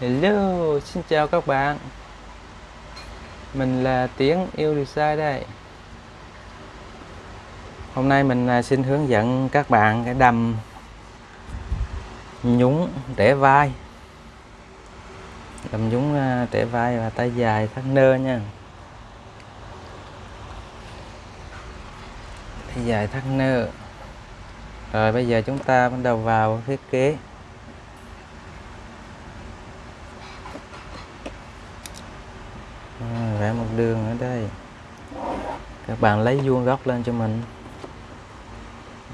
Hello, xin chào các bạn. Mình là Tiến yêu design đây. Hôm nay mình à, xin hướng dẫn các bạn cái đầm nhúng để vai. Đầm nhúng à, để vai và tay dài thắt nơ nha. Tay dài thắt nơ. Rồi bây giờ chúng ta bắt đầu vào thiết kế. À, vẽ một đường ở đây. Các bạn lấy vuông góc lên cho mình.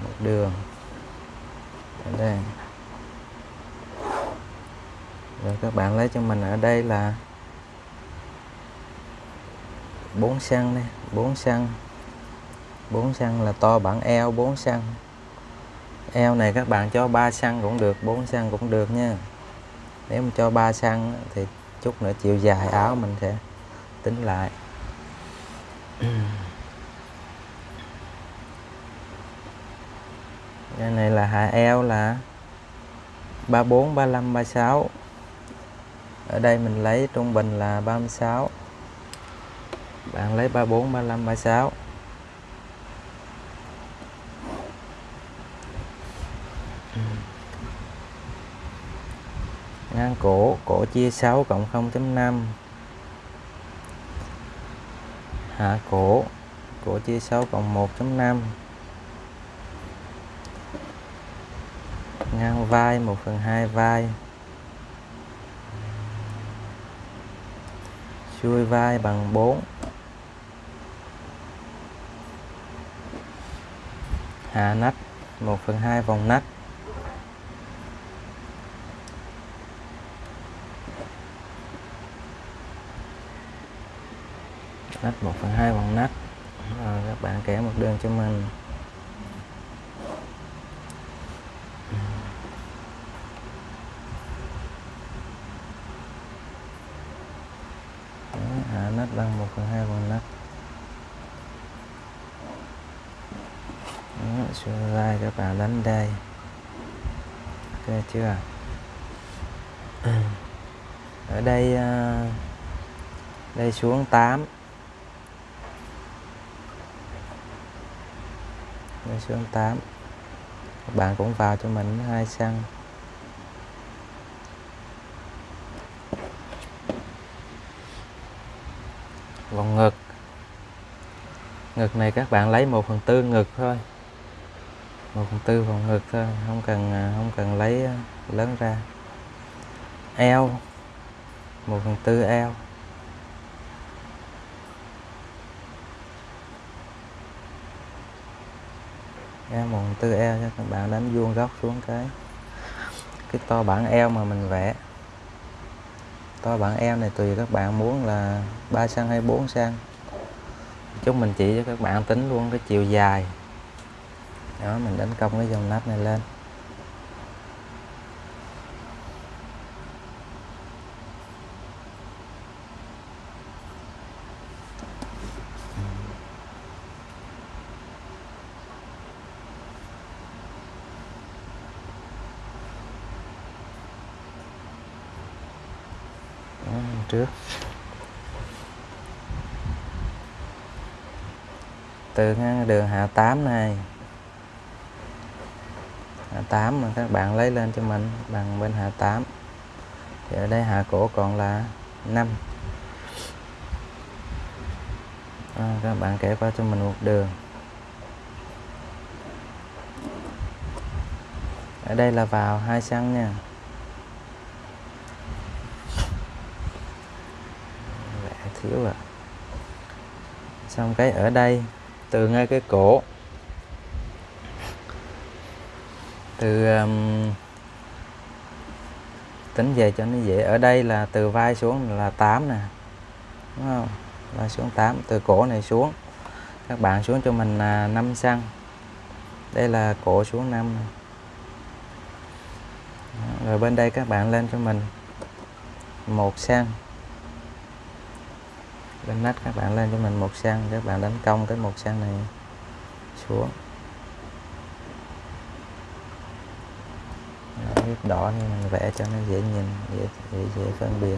Một đường. Ở đây. Rồi các bạn lấy cho mình ở đây là 4 xăng đây 4 xăng. 4 xăng là to bản eo 4 xăng. Eo này các bạn cho 3 xăng cũng được 4 xăng cũng được nha. Nếu mà cho 3 xăng thì chút nữa chiều dài áo mình sẽ tính lại. Cái này là hạ eo là 34 35 36 ở đây mình lấy trung bình là 36 bạn lấy 34 35 36 ngang cổ cổ chia 6 cộng 0.5 hạ cổ. Của chia 6 cộng 1.5 ngang vai 1 phần 2 vai. Xuôi vai bằng 4 hạ nách 1 phần 2 vòng nách. Nách 1 phần 2 bằng nách rồi các bạn kẻ một đường cho mình. Hạ à, nách bằng 1 phần 2 bằng nách xuôi vai các bạn đánh đây. Ok chưa? Ở đây à, đây xuống 8 lên xuống 8 các bạn cũng vào cho mình hai xăng. Vòng ngực. Ngực này các bạn lấy 1 phần tư ngực thôi. 1 phần tư vòng ngực thôi, không cần à, không cần lấy à, lớn ra. Eo. 1 phần tư eo. Eo một tư eo cho các bạn đánh vuông góc xuống cái. Cái to bản eo mà mình vẽ. To bản eo này tùy các bạn muốn là 3 cm hay 4 cm chúng mình chỉ cho các bạn tính luôn cái chiều dài. Đó, mình đánh công cái dòng nắp này lên trước từ đường hạ 8 này. Hạ 8 mà các bạn lấy lên cho mình bằng bên hạ 8 thì ở đây hạ cổ còn là 5 à, các bạn kể qua cho mình một đường. Ở đây là vào hai xăng nha. Thiếu à. Xong cái ở đây từ ngay cái cổ. Từ um, tính về cho nó dễ. Ở đây là từ vai xuống là 8 nè đúng không? Vai xuống 8 từ cổ này xuống. Các bạn xuống cho mình là 5 xăng. Đây là cổ xuống 5 rồi bên đây các bạn lên cho mình một xăng bên nách các bạn lên cho mình một xăng. Các bạn đánh công cái một xăng này xuống. Cái đỏ nhưng mình vẽ cho nó dễ nhìn dễ dễ, dễ phân biệt.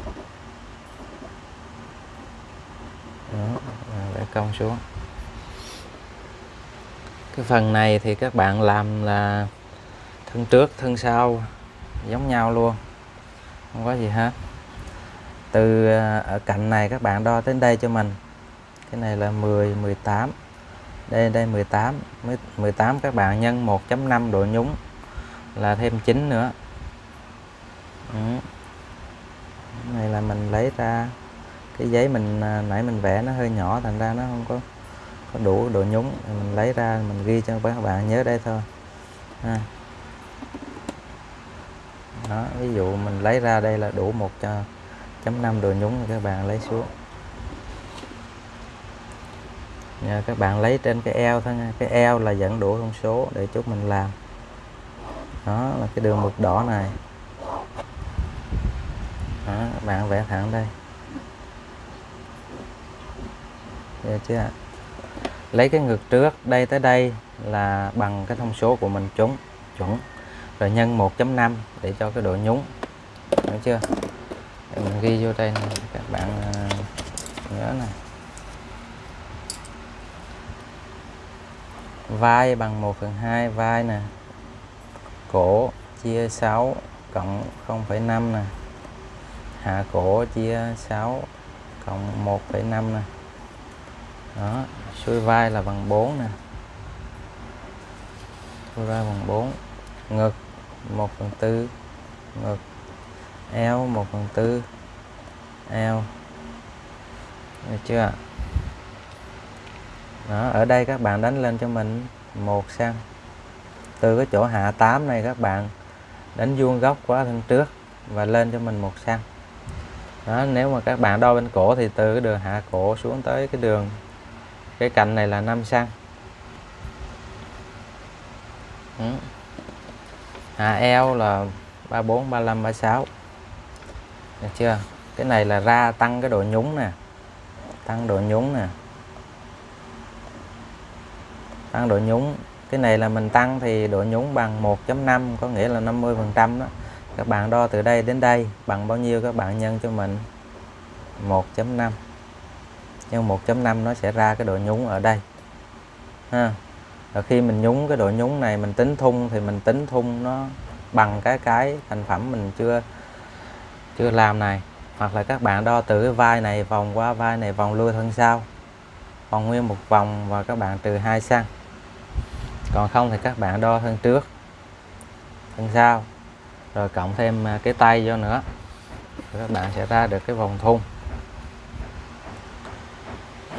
Đó vẽ cong xuống. Cái phần này thì các bạn làm là thân trước thân sau giống nhau luôn. Không có gì hết từ à, ở cạnh này các bạn đo đến đây cho mình. Cái này là 10 18 đây đây 18 18 các bạn nhân 1.5 độ nhúng là thêm 9 nữa. Ừ. này là mình lấy ra cái giấy mình à, nãy mình vẽ nó hơi nhỏ thành ra nó không có có đủ độ nhúng. Mình lấy ra mình ghi cho các bạn nhớ đây thôi. À. đó, ví dụ mình lấy ra đây là đủ một cho chấm năm độ nhúng thì các bạn lấy xuống. Nha, các bạn lấy trên cái eo thôi nha. Cái eo là dẫn đủ thông số để chút mình làm. Đó là cái đường mực đỏ này. Đó, các bạn vẽ thẳng đây. Được chưa lấy cái ngực trước đây tới đây là bằng cái thông số của mình trúng chuẩn. Rồi nhân 1.5 để cho cái độ nhúng. Hiểu chưa? Mình ghi vô đây này. các bạn à, nhớ này vai bằng 1 phần 2 vai nè. Cổ chia 6 cộng 0,5 nè. Hạ cổ chia 6 cộng 1,5 nè. Đó xuôi vai là bằng 4 nè. Xuôi vai bằng 4 ngực 1 phần 4 ngực eo 1 phần 4 eo được chưa đó, ở đây các bạn đánh lên cho mình một xăng từ cái chỗ hạ 8 này các bạn đánh vuông góc qua thân trước và lên cho mình một xăng đó nếu mà các bạn đo bên cổ thì từ cái đường hạ cổ xuống tới cái đường cái cạnh này là 5 xăng ừ. hạ eo là 34 35 36 được chưa? Cái này là ra tăng cái độ nhúng nè. Tăng độ nhúng nè. Tăng độ nhúng. Cái này là mình tăng thì độ nhúng bằng 1.5 có nghĩa là 50 phần trăm đó. Các bạn đo từ đây đến đây, bằng bao nhiêu các bạn nhân cho mình? 1.5 nhân 1.5 nó sẽ ra cái độ nhúng ở đây. Ha. Rồi khi mình nhúng cái độ nhúng này, mình tính thun thì mình tính thun nó bằng cái cái thành phẩm mình chưa chưa làm này, hoặc là các bạn đo từ cái vai này vòng qua vai này vòng lui thân sau. Vòng nguyên một vòng và các bạn từ hai sang. Còn không thì các bạn đo thân trước thân sau. Rồi cộng thêm à, cái tay vô nữa. Rồi các bạn sẽ ra được cái vòng thun.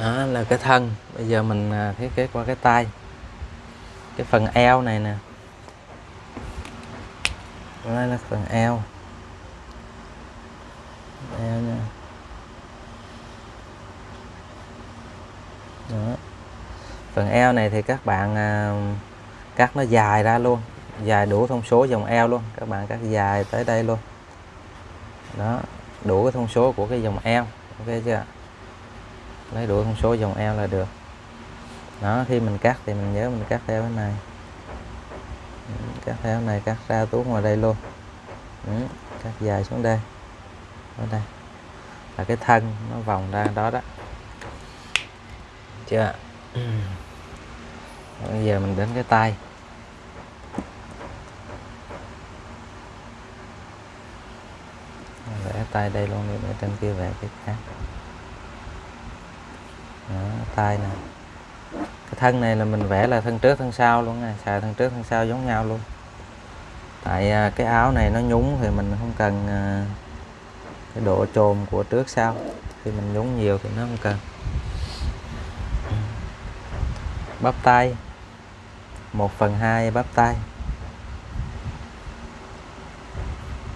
Đó là cái thân. Bây giờ mình à, thiết kế qua cái tay. Cái phần eo này nè. Đây là phần eo eo nha đó. Phần eo này thì các bạn à, cắt nó dài ra luôn. Dài đủ thông số dòng eo luôn. Các bạn cắt dài tới đây luôn. Đó. Đủ cái thông số của cái dòng eo. Ok chưa? Lấy đủ thông số dòng eo là được. Đó khi mình cắt thì mình nhớ mình cắt theo cái này. Cắt theo này cắt ra tuốt ngoài đây luôn. Ừ, cắt dài xuống đây ở đây. Là cái thân nó vòng ra đó đó. Chưa bây giờ mình đến cái tay. Vẽ tay đây luôn đi để trên kia vẽ cái khác. Đó, tay nè. Cái thân này là mình vẽ là thân trước thân sau luôn nè xài thân trước thân sau giống nhau luôn. Tại à, cái áo này nó nhúng thì mình không cần à, cái độ trồn của trước sau. Khi mình nhúng nhiều thì nó không cần. Bắp tay. 1 phần 2 bắp tay.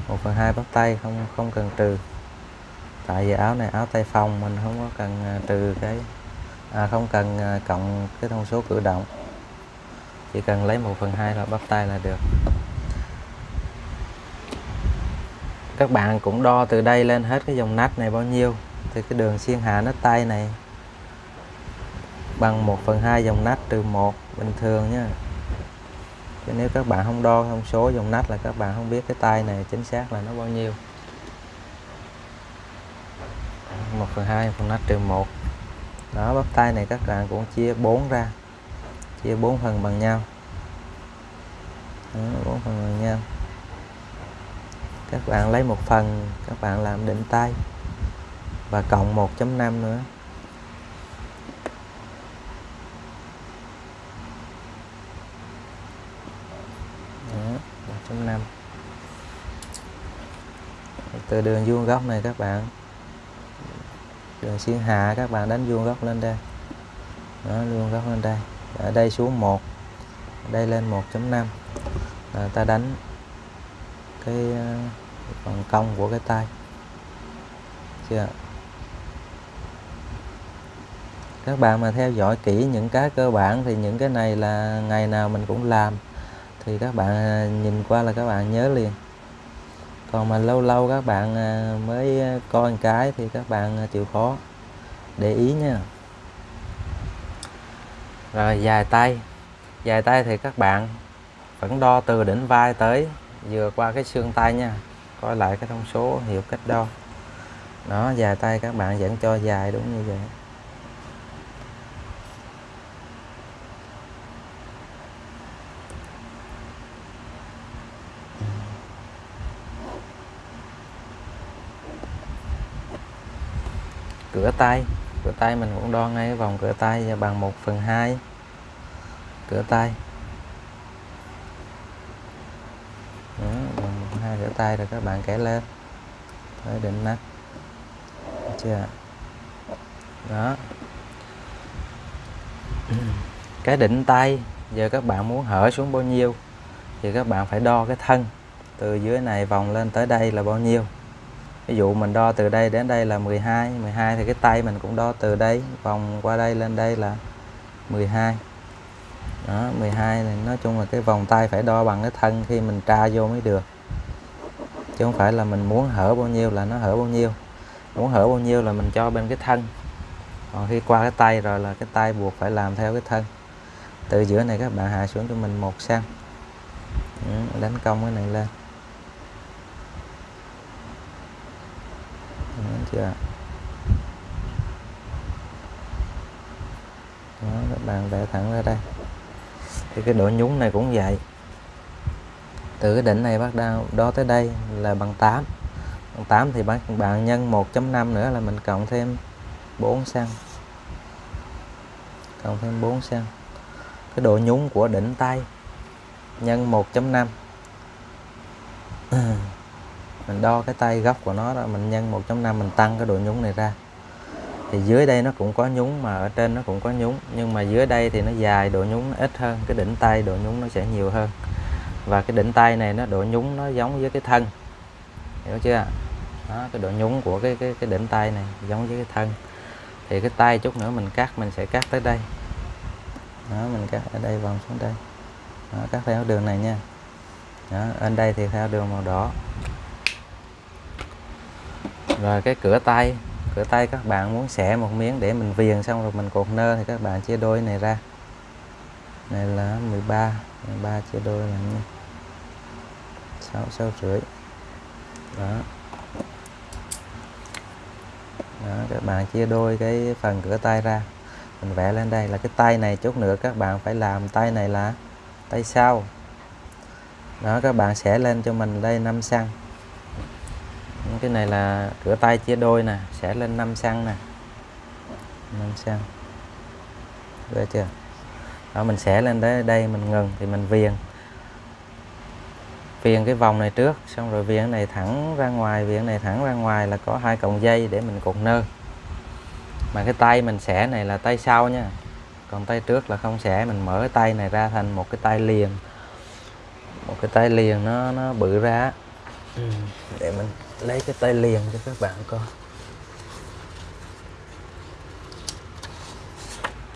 1 phần 2 bắp tay không không cần trừ. Tại vì áo này áo tay phòng mình không có cần à, trừ cái à, không cần à, cộng cái thông số cử động. Chỉ cần lấy 1 phần 2 là bắp tay là được. Các bạn cũng đo từ đây lên hết cái dòng nách này bao nhiêu? Thì cái đường xiên hạ nách tay này bằng 1 phần 2 dòng nách trừ 1 bình thường nha chứ nếu các bạn không đo thông số dòng nách là các bạn không biết cái tay này chính xác là nó bao nhiêu. 1 phần 2 phần nách trừ 1 đó bắp tay này các bạn cũng chia 4 ra. Chia 4 phần bằng nhau. Đó, 4 phần bằng nhau các bạn lấy một phần các bạn làm định tay. Và cộng 1.5 nữa. Đó, 1.5 từ đường vuông góc này các bạn. Đường xuyên hạ các bạn đánh vuông góc lên đây. Đó vuông góc lên đây. Ở đây xuống 1 ở đây lên 1.5 ta đánh Ờ, cái phần cong của cái tay. Chưa? Các bạn mà theo dõi kỹ những cái cơ bản thì những cái này là ngày nào mình cũng làm. Thì các bạn ờ, nhìn qua là các bạn nhớ liền. Còn mà lâu lâu các bạn ờ, mới coi một cái thì các bạn chịu khó. Để ý nha. Rồi, dài tay. Dài tay thì các bạn vẫn đo từ đỉnh vai tới vừa qua cái xương tay nha, coi lại cái thông số hiệu cách đo nó dài tay các bạn vẫn cho dài đúng như vậy. Cửa tay cửa tay mình cũng đo ngay vòng cửa tay bằng 1 phần 2 cửa tay Đó, rửa tay rồi các bạn kẻ lên. Tới định được chưa đó. Cái đỉnh tay, giờ các bạn muốn hở xuống bao nhiêu thì các bạn phải đo cái thân. Từ dưới này vòng lên tới đây là bao nhiêu? Ví dụ mình đo từ đây đến đây là 12 12 thì cái tay mình cũng đo từ đây, vòng qua đây lên đây là 12 đó 12 này nói chung là cái vòng tay phải đo bằng cái thân khi mình tra vô mới được chứ không phải là mình muốn hở bao nhiêu là nó hở bao nhiêu. Muốn hở bao nhiêu là mình cho bên cái thân. Còn khi qua cái tay rồi là cái tay buộc phải làm theo cái thân. Từ giữa này các bạn hạ xuống cho mình một xăng. Ừ, đánh công cái này lên. Đúng chưa? Đó, các bạn vẽ thẳng ra đây. Thì cái độ nhúng này cũng vậy từ cái đỉnh này bắt đầu đó tới đây là bằng 8 bằng 8 thì bạn bạn nhân 1.5 nữa là mình cộng thêm 4 xăng. Cộng thêm 4 xăng. Cái độ nhúng của đỉnh tay, nhân 1.5 mình đo cái tay góc của nó đó, mình nhân 1.5 mình tăng cái độ nhúng này ra. Thì dưới đây nó cũng có nhúng mà ở trên nó cũng có nhúng nhưng mà dưới đây thì nó dài độ nhúng nó ít hơn, cái đỉnh tay độ nhúng nó sẽ nhiều hơn và cái đỉnh tay này nó độ nhúng nó giống với cái thân. Hiểu chưa? Đó cái độ nhúng của cái cái cái đỉnh tay này giống với cái thân. Thì cái tay chút nữa mình cắt mình sẽ cắt tới đây. Đó mình cắt ở đây vòng xuống đây. Đó, cắt theo đường này nha. Đó, ở đây thì theo đường màu đỏ. Rồi cái cửa tay cửa tay các bạn muốn xẻ một miếng để mình viền xong rồi mình cột nơ thì các bạn chia đôi này ra. Này là 13 13 chia đôi là nha 6 6 rưỡi. Đó. Đó, các bạn chia đôi cái phần cửa tay ra. Mình vẽ lên đây là cái tay này chút nữa, các bạn phải làm tay này là tay sau. Đó, các bạn sẽ lên cho mình đây 5 xăng. Cái này là cửa tay chia đôi nè, sẽ lên 5 xăng nè. 5 xăng. Được chưa? Đó, mình sẽ lên tới đây mình ngừng thì mình viền viền cái vòng này trước xong rồi viền này thẳng ra ngoài viền này thẳng ra ngoài là có hai cọng dây để mình cột nơ. Mà cái tay mình sẽ này là tay sau nha còn tay trước là không sẽ mình mở cái tay này ra thành một cái tay liền. Một cái tay liền nó nó bự ra để mình lấy cái tay liền cho các bạn coi.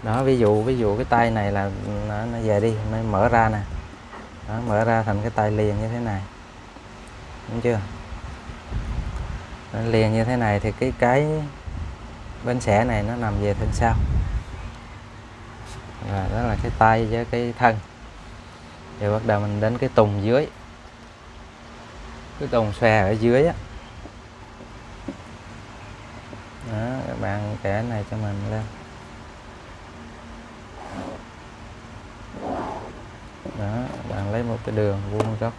Đó ví dụ ví dụ cái tay này là nó, nó về đi nó mở ra nè đó, mở ra thành cái tay liền như thế này. Đúng chưa? Nó liền như thế này thì cái cái bên xẻ này nó nằm về thân sau. Rồi đó là cái tay với cái thân. Rồi bắt đầu mình đến cái tùng dưới. Cái tùng xòe ở dưới á. Đó các bạn kẻ này cho mình lên đó bạn lấy một cái đường vuông góc.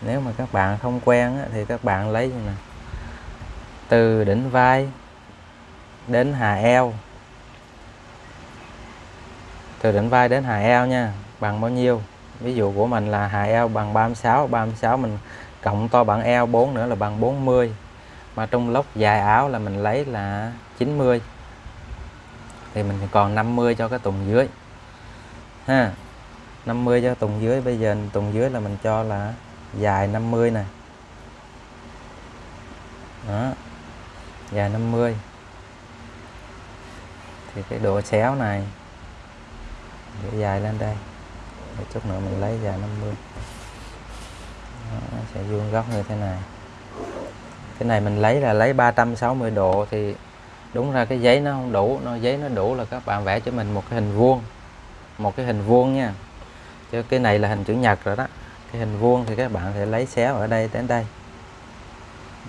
Nếu mà các bạn không quen á, thì các bạn lấy như này. Từ đỉnh vai đến hà eo. Từ đỉnh vai đến hà eo nha bằng bao nhiêu? Ví dụ của mình là hà eo bằng 36 36 mình cộng to bằng eo 4 nữa là bằng 40 mà trong lốc dài áo là mình lấy là 90 thì mình còn 50 cho cái tùng dưới. Ha 50 cho tùng dưới. Bây giờ tùng dưới là mình cho là dài 50 nè. Đó dài 50 thì cái độ xéo này để dài lên đây. Để chút nữa mình lấy dài 50 đó, nó sẽ vuông góc như thế này. Cái này mình lấy là lấy 360 độ thì đúng ra cái giấy nó không đủ nó giấy nó đủ là các bạn vẽ cho mình một cái hình vuông. Một cái hình vuông nha. Chứ cái này là hình chữ nhật rồi đó. Cái hình vuông thì các bạn sẽ lấy xéo ở đây đến đây.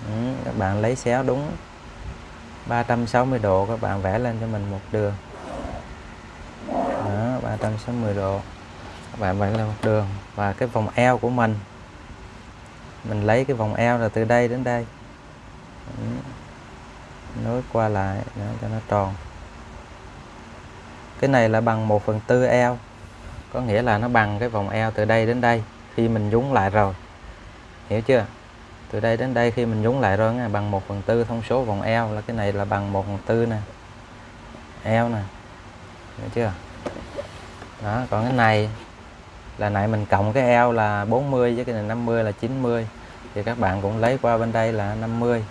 Ừ, các bạn lấy xéo đúng 360 độ các bạn vẽ lên cho mình một đường. Đó 360 độ. Các bạn vẽ lên một đường. Và cái vòng eo của mình. Mình lấy cái vòng eo là từ đây đến đây. Ừ nối qua lại đó, cho nó tròn. Cái này là bằng 1 phần tư eo có nghĩa là nó bằng cái vòng eo từ đây đến đây khi mình nhúng lại rồi. Hiểu chưa? Từ đây đến đây khi mình nhúng lại rồi nghe bằng 1 phần tư thông số vòng eo là cái này là bằng 1 phần tư nè. Eo nè. Hiểu chưa? Đó còn cái này là nãy mình cộng cái eo là 40 với cái này 50 là 90 thì các bạn cũng lấy qua bên đây là 50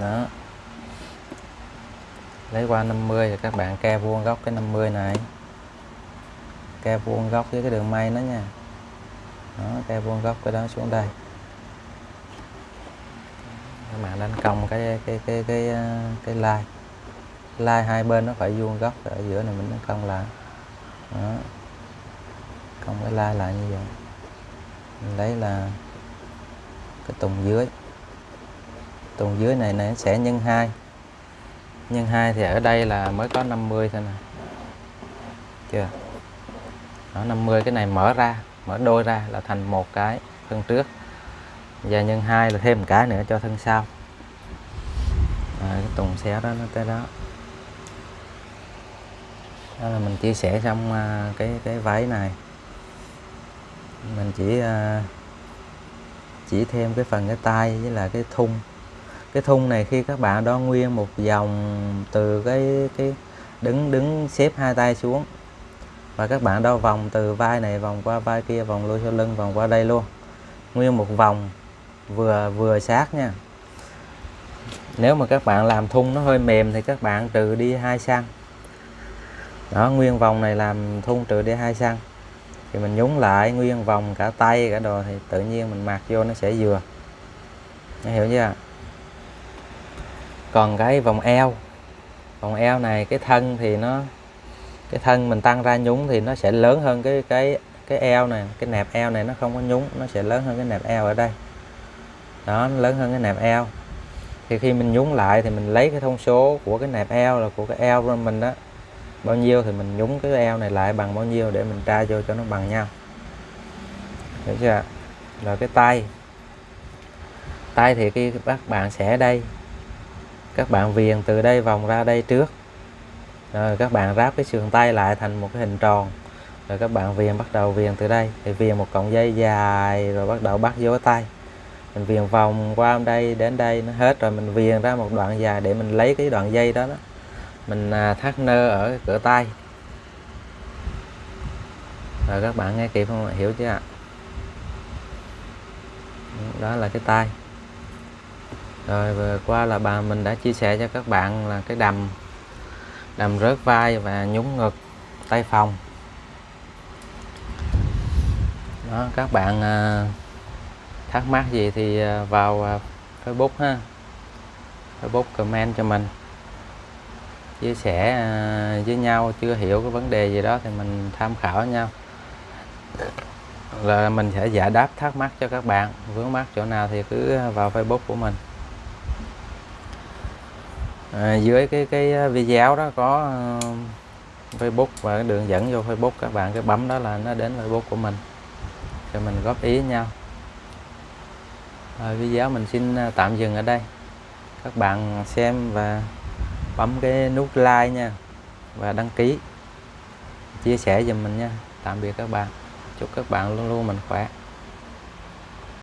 đó. Lấy qua 50 thì các bạn ke vuông góc cái 50 này. Ke vuông góc với cái đường may nó nha. Đó ke vuông góc cái đó xuống đây. Các bạn đánh công cái cái cái cái ờ, cái, cái like. Hai bên nó phải vuông góc ở giữa này mình đánh công lại. Đó. Công cái like lại như vậy. Mình lấy là cái tùng dưới tuần dưới này này sẽ nhân 2 nhân 2 thì ở đây là mới có 50 thôi nè. Chưa? Đó, 50 cái này mở ra mở đôi ra là thành một cái thân trước. Và nhân 2 là thêm một cái nữa cho thân sau. À, cái tùng xéo đó nó tới đó. Đó là mình chia sẻ xong à, cái cái váy này. Mình chỉ à, chỉ thêm cái phần cái tay với là cái thun cái thun này khi các bạn đo nguyên một vòng từ cái cái đứng đứng xếp hai tay xuống. Và các bạn đo vòng từ vai này, vòng qua vai kia, vòng lui sau lưng, vòng qua đây luôn. Nguyên một vòng vừa vừa sát nha. Nếu mà các bạn làm thun nó hơi mềm thì các bạn trừ đi hai xăng. Đó, nguyên vòng này làm thun trừ đi hai xăng. Thì mình nhúng lại nguyên vòng cả tay, cả đồ thì tự nhiên mình mặc vô nó sẽ vừa. Hiểu chưa còn cái vòng eo. Vòng eo này, cái thân thì nó, cái thân mình tăng ra nhúng thì nó sẽ lớn hơn cái cái cái eo này. Cái nẹp eo này nó không có nhúng, nó sẽ lớn hơn cái nẹp eo ở đây. Đó, nó lớn hơn cái nẹp eo. Thì khi mình nhúng lại thì mình lấy cái thông số của cái nẹp eo là của cái eo của mình đó. Bao nhiêu thì mình nhúng cái eo này lại bằng bao nhiêu để mình tra vô cho nó bằng nhau. Được chưa? Rồi cái tay. Tay thì khi các bạn sẽ đây các bạn viền từ đây vòng ra đây trước. Rồi các bạn ráp cái sườn tay lại thành một cái hình tròn. Rồi các bạn viền bắt đầu viền từ đây. Thì viền một cọng dây dài rồi bắt đầu bắt vô tay. Mình viền vòng qua đây đến đây nó hết rồi mình viền ra một đoạn dài để mình lấy cái đoạn dây đó, đó. mình à, thắt nơ ở cửa tay. Rồi các bạn nghe kịp không hiểu chưa ạ? Đó là cái tay rồi vừa qua là bà mình đã chia sẻ cho các bạn là cái đầm đầm rớt vai và nhúng ngực tay phòng. Đó các bạn à, thắc mắc gì thì à, vào à, Facebook ha. Facebook comment cho mình. Chia sẻ à, với nhau chưa hiểu cái vấn đề gì đó thì mình tham khảo nhau. Là mình sẽ giải đáp thắc mắc cho các bạn vướng mắc chỗ nào thì cứ vào Facebook của mình à, dưới cái cái à, video đó có à, Facebook và cái đường dẫn vô Facebook các bạn cái bấm đó là nó đến Facebook của mình. Rồi mình góp ý nhau. À, video mình xin à, tạm dừng ở đây. Các bạn xem và bấm cái nút like nha và đăng ký. Chia sẻ giùm mình nha. Tạm biệt các bạn. Chúc các bạn luôn luôn mình khỏe.